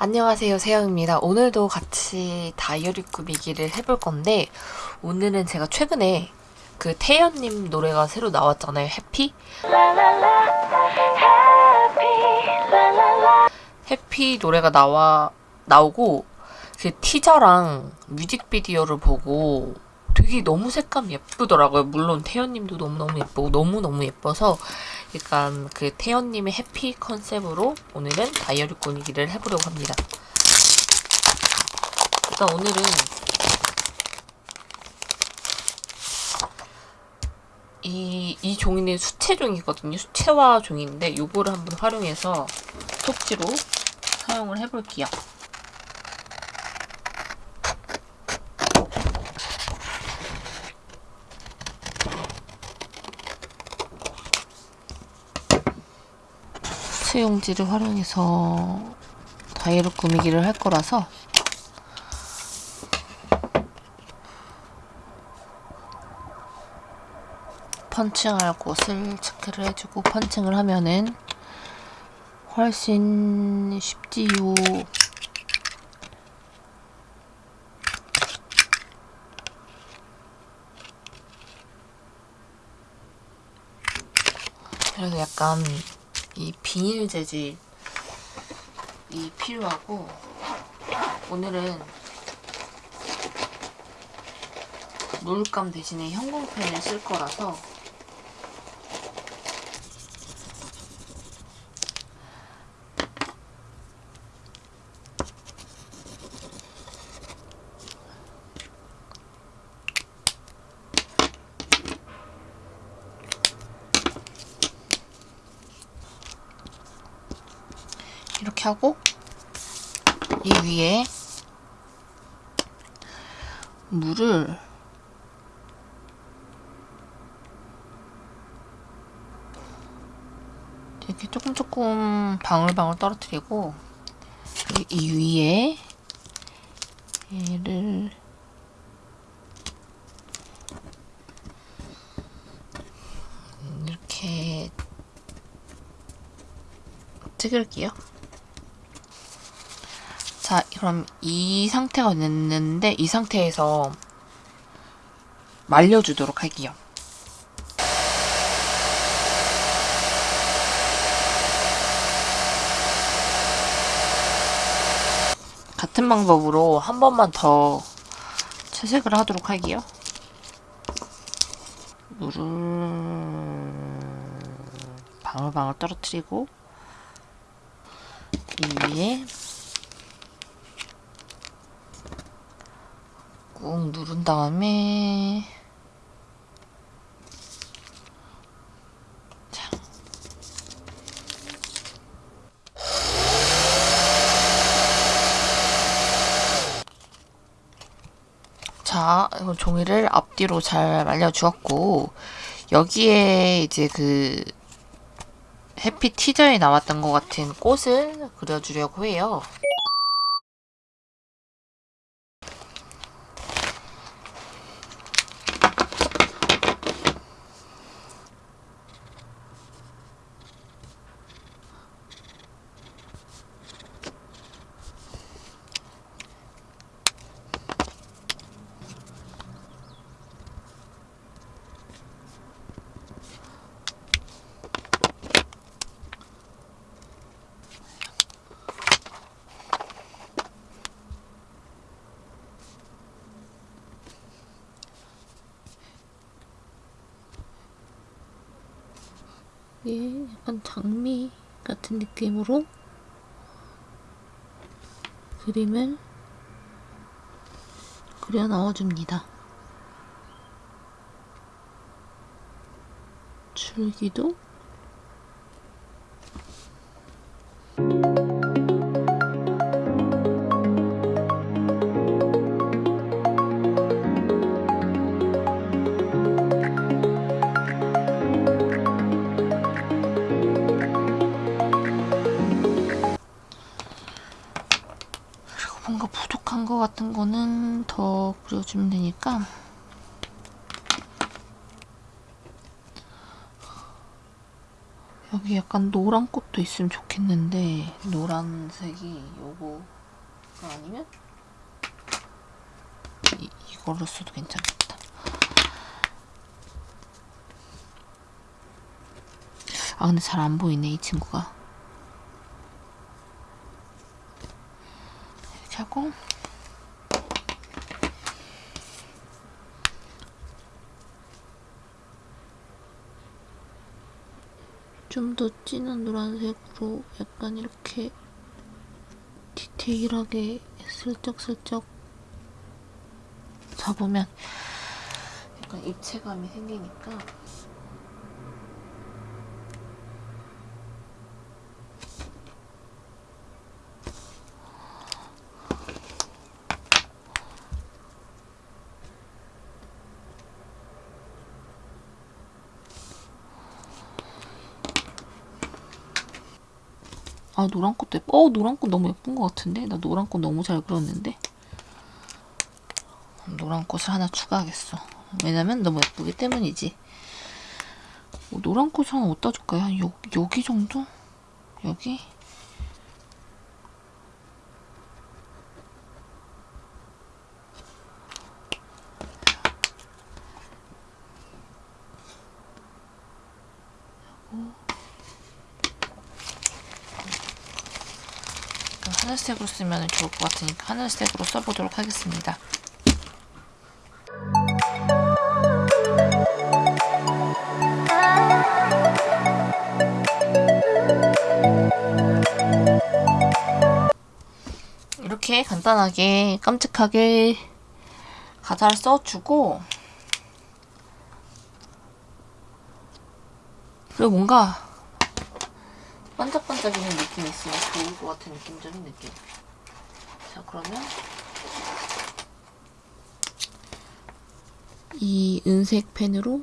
안녕하세요 세영입니다 오늘도 같이 다이어리 꾸미기를 해볼 건데 오늘은 제가 최근에 그 태연님 노래가 새로 나왔잖아요 해피 해피 노래가 나와 나오고 그 티저랑 뮤직비디오를 보고 되게 너무 색감 예쁘더라고요. 물론 태연님도 너무너무 예쁘고 너무너무 예뻐서 약간 그 태연님의 해피 컨셉으로 오늘은 다이어리 꾸미기를 해보려고 합니다. 일단 오늘은 이, 이 종이는 수채 종이거든요. 수채화 종이인데 요거를 한번 활용해서 속지로 사용을 해볼게요. 수용지를 활용해서 다이어리 꾸미기를 할 거라서 펀칭할 곳을 체크를 해주고 펀칭을 하면은 훨씬 쉽지요. 그래서 약간 이 비닐 재질이 필요하고 오늘은 물감 대신에 형광펜을 쓸 거라서 하고 이 위에 물을 이렇게 조금 조금 방울방울 떨어뜨리고 이 위에 얘를 이렇게 찍을게요. 자, 그럼 이 상태가 됐는데 이 상태에서 말려주도록 할게요. 같은 방법으로 한 번만 더 채색을 하도록 할게요. 물을 방울방울 떨어뜨리고 이 위에 꾹 누른 다음에 자. 자, 종이를 앞뒤로 잘 말려주었고 여기에 이제 그 해피 티저에 나왔던 것 같은 꽃을 그려주려고 해요. 예, 약간 장미 같은 느낌으로 그림을 그려 넣어줍니다. 줄기도 것 같은 거는 더 그려주면 되니까 여기 약간 노란 꽃도 있으면 좋겠는데 노란색이 요거가 아니면 이, 이걸로 써도 괜찮겠다. 아 근데 잘 안 보이네 이 친구가. 이렇게 하고 좀 더 진한 노란색으로 약간 이렇게 디테일하게 슬쩍슬쩍 잡으면 약간 입체감이 생기니까 아 노란 꽃도 예뻐. 어 노란 꽃 너무 예쁜 것 같은데? 나 노란 꽃 너무 잘 그렸는데? 노란 꽃을 하나 추가하겠어. 왜냐면 너무 예쁘기 때문이지. 어, 노란 꽃 하나 어디다 줄까요? 한 요, 여기 정도? 여기? 하늘색으로 쓰면 좋을 것 같으니까 하늘색으로 써보도록 하겠습니다. 이렇게 간단하게 깜찍하게 가사를 써주고 그리고 뭔가 반짝반짝이는 느낌이 있으면 좋을 것 같은 느낌적인 느낌. 자, 그러면 이 은색 펜으로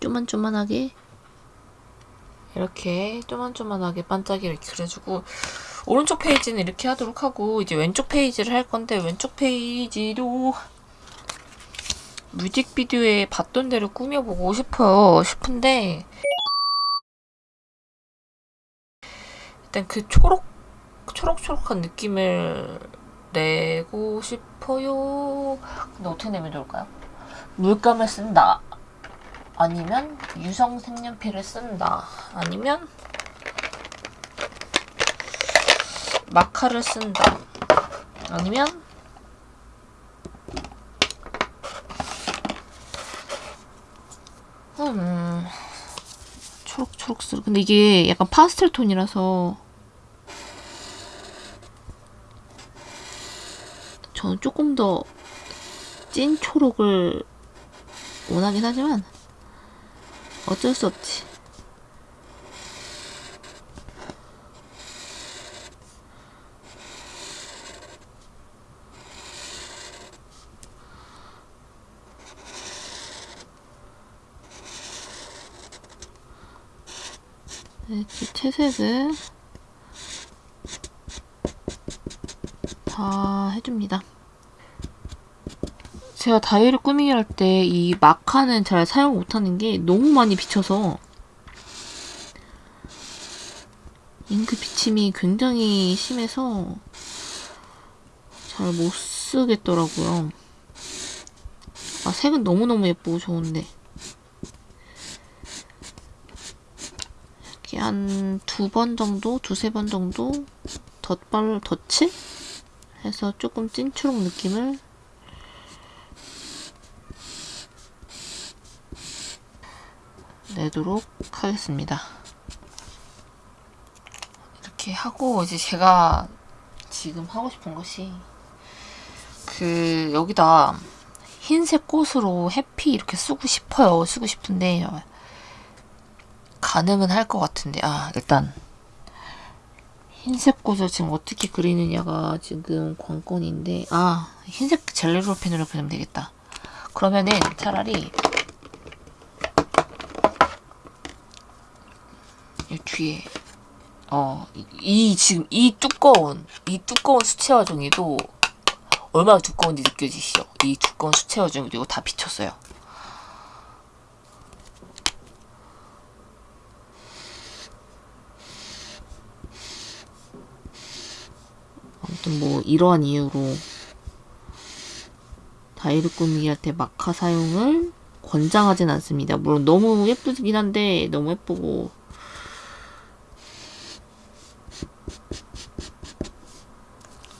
쪼만쪼만하게 이렇게 쪼만쪼만하게 반짝이를 그려주고 오른쪽 페이지는 이렇게 하도록 하고 이제 왼쪽 페이지를 할 건데 왼쪽 페이지도 뮤직비디오에 봤던 대로 꾸며보고 싶어요. 싶은데 일단 그 초록 초록초록한 느낌을 내고 싶어요. 근데 어떻게 내면 좋을까요? 물감을 쓴다. 아니면 유성 색연필을 쓴다. 아니면 마카를 쓴다. 아니면 음, 초록초록스러 근데 이게 약간 파스텔 톤이라서 저는 조금 더 찐 초록을 원하긴 하지만 어쩔 수 없지. 이렇게 채색을 다 해줍니다. 제가 다이어리 꾸미기 할 때 이 마카는 잘 사용 못하는 게 너무 많이 비쳐서 잉크 비침이 굉장히 심해서 잘 못 쓰겠더라고요. 아, 색은 너무너무 예쁘고 좋은데. 이렇게 한 두 번 정도, 두세 번 정도 덧발, 덧칠? 해서 조금 찐초록 느낌을 내도록 하겠습니다. 이렇게 하고 이제 제가 지금 하고 싶은 것이 그 여기다 흰색 꽃으로 해피 이렇게 쓰고 싶어요. 쓰고 싶은데 가능은 할 것 같은데 아 일단 흰색 꽃을 지금 어떻게 그리느냐가 지금 관건인데 아 흰색 젤리롤 펜으로 그리면 되겠다. 그러면은 차라리 이 뒤에 어, 이, 이 지금 이 두꺼운 이 두꺼운 수채화 종이도 얼마나 두꺼운지 느껴지시죠? 이 두꺼운 수채화 종이도 이거 다 비쳤어요. 아무튼 뭐 이러한 이유로 다이를 꾸미기 때 마카 사용을 권장하진 않습니다. 물론 너무 예쁘긴 한데 너무 예쁘고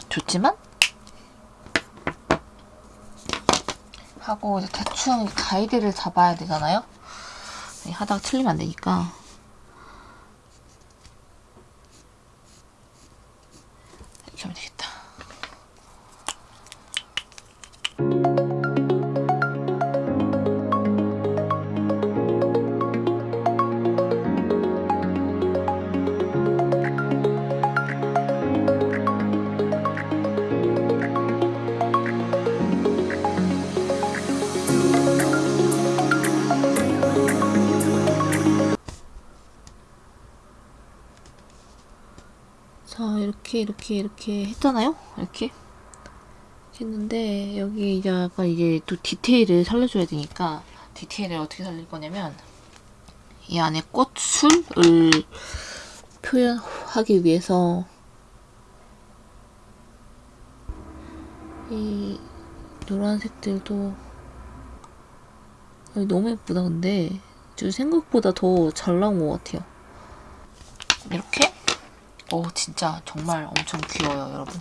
좋지만 하고 이제 대충 가이드를 잡아야 되잖아요. 하다가 틀리면 안 되니까 이렇게 이렇게 이렇게 했잖아요? 이렇게? 했는데 여기 이제 약간 이제 또 디테일을 살려줘야 되니까 디테일을 어떻게 살릴 거냐면 이 안에 꽃술을 표현하기 위해서 이 노란색들도 어, 너무 예쁘다 근데. 저 생각보다 더 잘 나온 것 같아요. 이렇게 오 진짜 정말 엄청 귀여워요 여러분.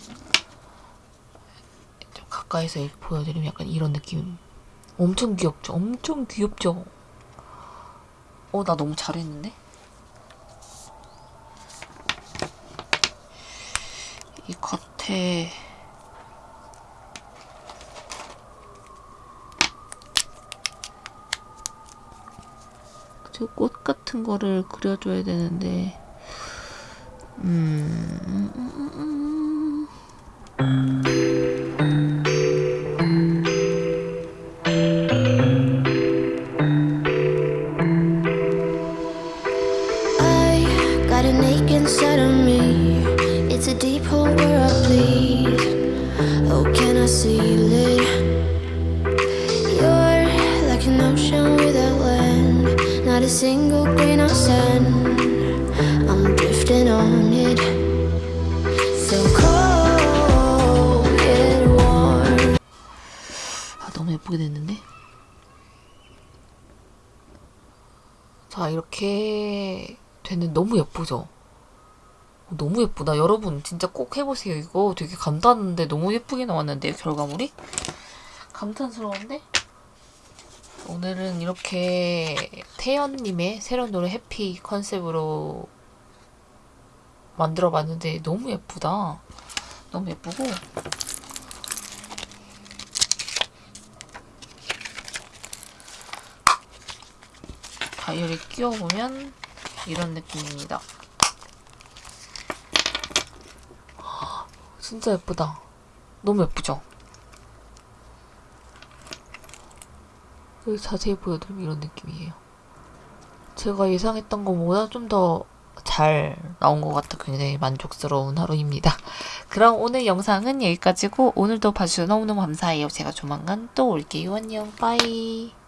좀 가까이서 보여드리면 약간 이런 느낌. 엄청 귀엽죠? 엄청 귀엽죠? 어 나 너무 잘했는데? 이 겉에 저꽃 같은 거를 그려줘야 되는데 음, I got ache inside of me. It's a deep hole where I bleed. Oh, can I seal it? You're like an ocean without land. Not a single grain of sand. I'm 아, 너무 예쁘게 됐는데? 자, 이렇게 됐는데 너무 예쁘죠? 어, 너무 예쁘다. 여러분, 진짜 꼭 해보세요. 이거 되게 간단한데 너무 예쁘게 나왔는데요, 결과물이? 감탄스러운데? 오늘은 이렇게 태연님의 새로운 노래 해피 컨셉으로 만들어 봤는데 너무 예쁘다. 너무 예쁘고 다이어리 끼워보면 이런 느낌입니다. 진짜 예쁘다. 너무 예쁘죠? 여기 자세히 보여드리면 이런 느낌이에요. 제가 예상했던 것보다 좀 더 잘 나온 것 같아 굉장히 만족스러운 하루입니다. 그럼 오늘 영상은 여기까지고 오늘도 봐주셔서 너무너무 감사해요. 제가 조만간 또 올게요. 안녕. 빠이.